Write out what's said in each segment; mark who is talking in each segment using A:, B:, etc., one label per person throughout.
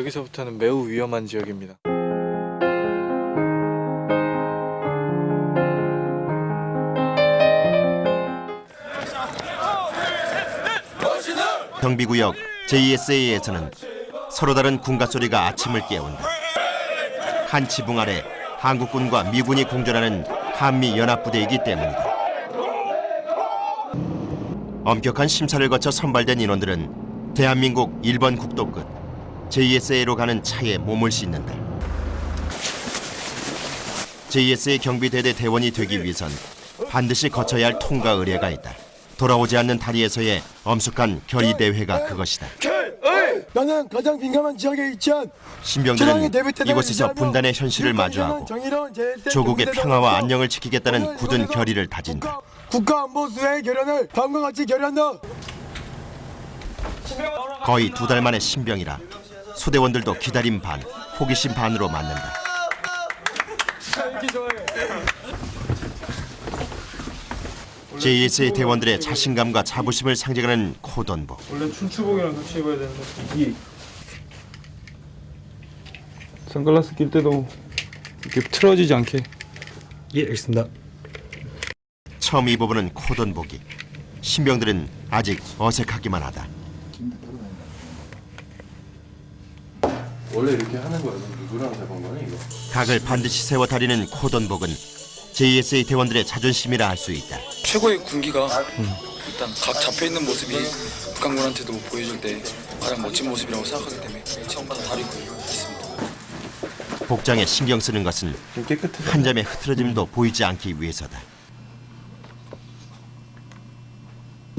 A: 여기서부터는 매우 위험한 지역입니다.
B: 경비구역 JSA에서는 서로 다른 군가 소리가 아침을 깨운다. 한 지붕 아래 한국군과 미군이 공존하는 한미 연합부대이기 때문이다. 엄격한 심사를 거쳐 선발된 인원들은 대한민국 1번 국도 끝 JSA로 가는 차에 몸을 싣는다. JSA 경비대대 대원이 되기 위해선 반드시 거쳐야 할 통과 의례가 있다. 돌아오지 않는 다리에서의 엄숙한 결의 대회가 그것이다.
C: 나는 가장 민감한 지역에 위치한
B: 신병들은 이곳에서 분단의 현실을 마주하고 조국의 평화와 안녕을 지키겠다는 굳은 결의를 다진다.
C: 국가안보수의 결연을 다음과 같이 결연한다.
B: 거의 두 달 만의 신병이라 소대원들도 기다림 반, 호기심 반으로 맞는다. JSA 대원들의 자신감과 자부심을 상징하는 코던복.
A: 원래 춘추복이랑 같이 입어야 되는데 이 선글라스 낄 때도 이렇게 틀어지지 않게
D: 예, 알겠습니다.
B: 처음 입어보는 코던복이 신병들은 아직 어색하기만 하다.
E: 원래 이렇게 하는 거야. 누구랑 잡은 거야 이거?
B: 각을 반드시 세워 다리는 코던복은 JSA 대원들의 자존심이라 할 수 있다.
F: 최고의 군기가 일단 각 잡혀 있는 모습이 북한군한테도 보여줄 때 가장 멋진 모습이라고 생각하기 때문에 처음부터 다리고 있습니다.
B: 복장에 신경 쓰는 것은. 한 점의 흐트러짐도 보이지 않기 위해서다.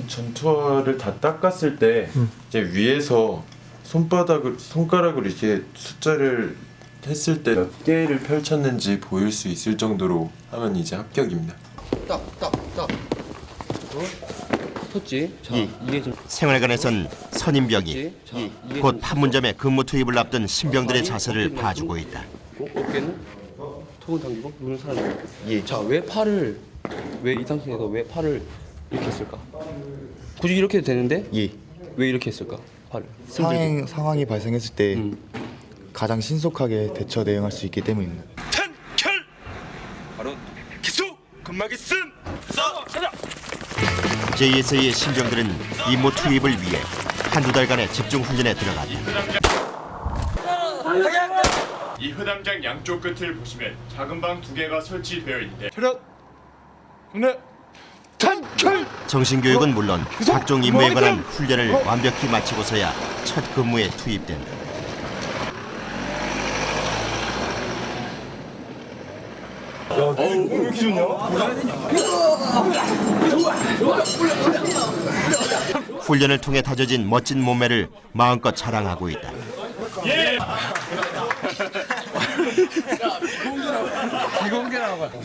E: 전투화를 다 닦았을 때 이제 위에서 손바닥을 손가락으로 이렇게 숫자를 했을 때 몇 개를 펼쳤는지 보일 수 있을 정도로 하면 이제 합격입니다.
G: 섰지. 자, 이 게 좀
B: 생활관에선 선임병이
G: 자, 곧좀
B: 판문점에 근무 투입을 앞둔 신병들의 자세를 봐주고 있다.
G: 어, 어깨는 턱은 당기고 눈을 사라지고. 예. 자, 왜 팔을 왜 이 상태에서 왜 팔을 이렇게 했을까? 굳이 이렇게 해도 되는데
D: 예.
G: 왜 이렇게 했을까?
D: 상행 상황이 발생했을 때
G: 음.
D: 가장 신속하게 대처 대응할 수 있기 때문입니다.
B: JSA의 신병들은 임무 투입을 위해 한두 달간의 집중 훈련에 들어갔다.
H: 이 흐담장 양쪽 끝을 보시면 작은 방 두 개가 설치되어 있는데
B: 정신교육은 물론 각종 임무에 관한 훈련을 완벽히 마치고서야 첫 근무에 투입된다. 훈련을 통해 다져진 멋진 몸매를 마음껏 자랑하고 있다.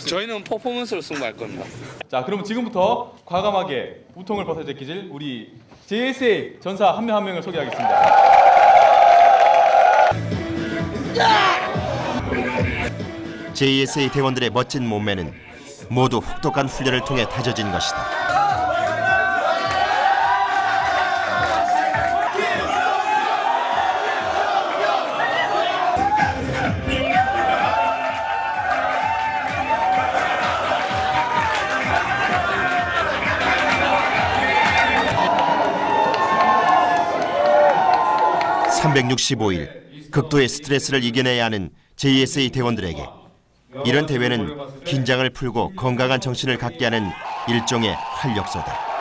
G: 저희는 퍼포먼스로 승부할 겁니다.
I: 자, 그럼 지금부터 과감하게 우통을 벗어 제끼질 우리 JSA 전사 한 명 한 명을 소개하겠습니다.
B: JSA 대원들의 멋진 몸매는 모두 혹독한 훈련을 통해 다져진 것이다. (365일) 극도의 스트레스를 이겨내야 하는 JSA 대원들에게 이런 대회는 긴장을 풀고 건강한 정신을 갖게 하는 일종의 활력소다.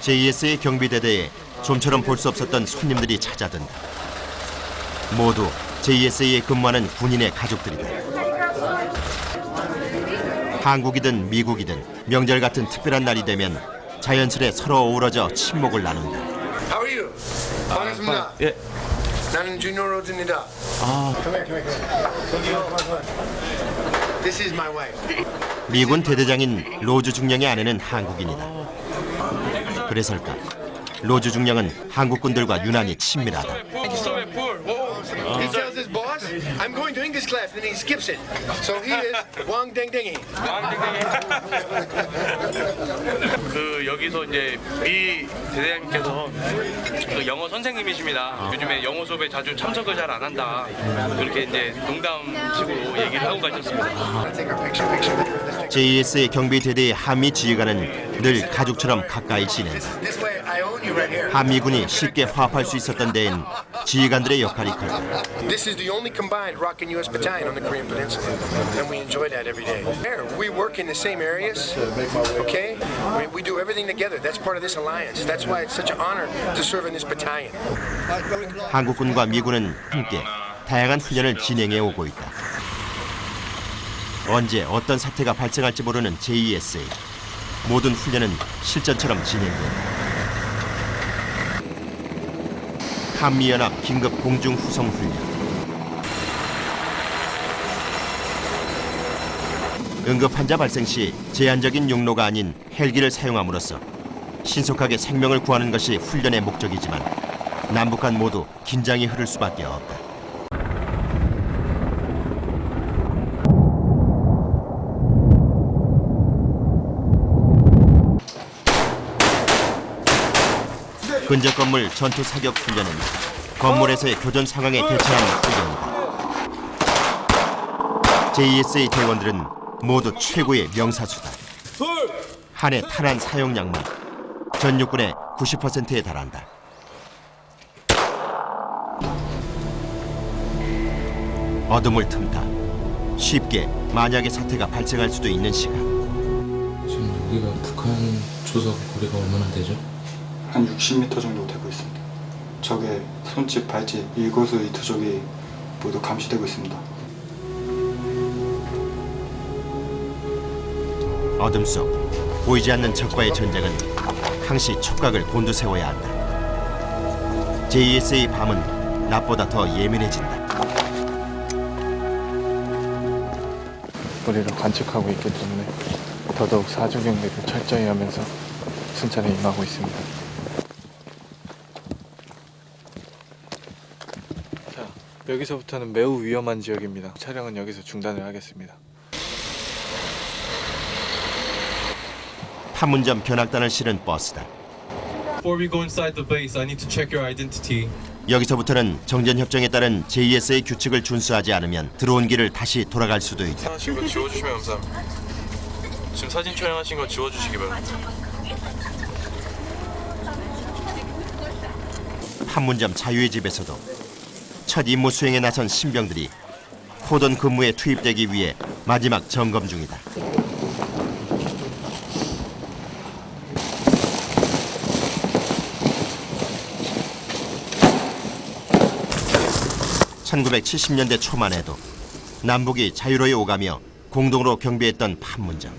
B: JSA 경비대대에 좀처럼 볼 수 없었던 손님들이 찾아든다. 모두 JSA에 근무하는 군인의 가족들이다. 한국이든 미국이든 명절 같은 특별한 날이 되면 자연스레 서로 어우러져 친목을 나눈다.
C: How are you? 반갑습니다.
I: 예.
C: 나는 주니어 로즈입니다.
I: 아.
C: Come here, come here, come here. This is my wife.
B: 미군 대대장인 로즈 중령의 아내는 한국인이다. 그래서일까? 로즈 중령은 한국 군들과 유난히 친밀하다.
C: His class, and he skips it. So he is Wang Ding Dingy.
J: 그 여기서 이제 미 대대장님께서 그 영어 선생님이십니다. 요즘에 영어 수업에 자주 참석을 잘 안 한다. 그렇게 이제 농담식으로 얘기를 하고 가셨습니다.
B: JSA 경비대대의 한미 지휘관은 늘 가족처럼 가까이 지낸다. 한미군이 쉽게 화합할 수 있었던 데엔 지휘관들의 역할이 컸다.
C: This is the only combined Rockin' U.S. battalion on the Korean Peninsula, and we enjoy that every day. There, we work in the same areas, okay? We, we do everything together. That's part of this alliance. That's why it's such an honor to serve in this battalion.
B: 한국군과 미군은 함께 다양한 훈련을 진행해 오고 있다. 언제 어떤 사태가 발생할지 모르는 JESA. 모든 훈련은 실전처럼 진행된다. 한미연합 긴급 공중 후송 훈련. 응급 환자 발생 시 제한적인 용로가 아닌 헬기를 사용함으로써 신속하게 생명을 구하는 것이 훈련의 목적이지만 남북 간 모두 긴장이 흐를 수밖에 없다. 근접 건물 전투 사격 훈련은 건물에서의 교전 상황에 대처하는 훈련이다. JSA 대원들은 모두 최고의 명사수다. 한 해 탄환 사용량만 전 육군의 90%에 달한다. 어둠을 틈타 쉽게 만약의 사태가 발생할 수도 있는 시간.
K: 지금 여기가 북한 조석 거리가 얼마나 되죠?
L: 한 60m 정도 되고 있습니다. 적의 손짓, 발짓, 일거수일투족이 모두 감시되고 있습니다.
B: 어둠 속 보이지 않는 적과의 전쟁은 항시 촉각을 곤두세워야 한다. JSA 밤은 낮보다 더 예민해진다.
D: 우리를 관측하고 있기 때문에 더더욱 사주 경계를 철저히 하면서 순찰에 임하고 있습니다. 여기서부터는 매우 위험한 지역입니다. 촬영은 여기서 중단을 하겠습니다.
B: 판문점 견학단을 실은 버스다.
M: Before we go inside the base, I need to check your identity.
B: 여기서부터는 정전협정에 따른 JSA 규칙을 준수하지 않으면 들어온 길을 다시 돌아갈 수도 있다.
J: 거 지워주시면 감사합니다. 지금 사진 촬영하신 거 지워주시기 바랍니다.
B: 판문점 자유의 집에서도 첫 임무 수행에 나선 신병들이 코던 근무에 투입되기 위해 마지막 점검 중이다. (1970년대) 초만 해도 남북이 자유로이 오가며 공동으로 경비했던 판문점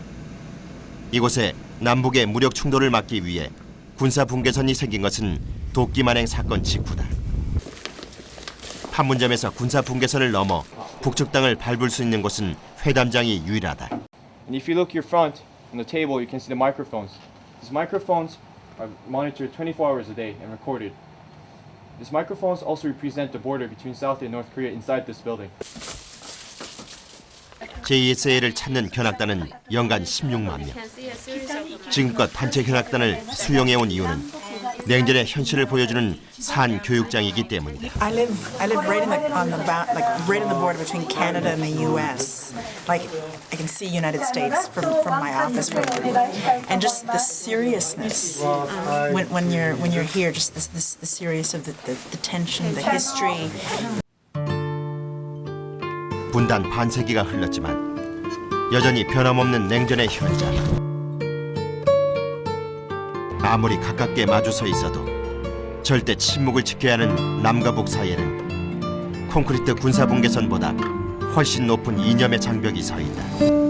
B: 이곳에 남북의 무력 충돌을 막기 위해 군사 분계선이 생긴 것은 도끼만행 사건 직후다. 판문점에서 군사 분계선을 넘어 북측 땅을 밟을 수 있는 곳은 회담장이 유일하다.
A: And if you look your front on the table, you can see the microphones. These microphones are monitored 24 hours a day and recorded. These microphones also represent the border between South and North Korea inside this building.
B: JSA를 찾는 견학단은 연간 16만 명. 지금껏 단체 견학단을 수용해온 이유는 냉전의 현실을 보여주는 산 교육장이기 때문이다.
N: I live I live right in the on the like right in the border between Canada and the U.S. Like I can see United States from from my office from and just the seriousness when when you're when you're here, just this this the serious of the, the, the tension, the history.
B: 분단 반세기가 흘렀지만 여전히 변함없는 냉전의 현장. 아무리 가깝게 마주서 있어도 절대 침묵을 지켜야 하는 남과 북 사이에는 콘크리트 군사 분계선보다 훨씬 높은 이념의 장벽이 서 있다.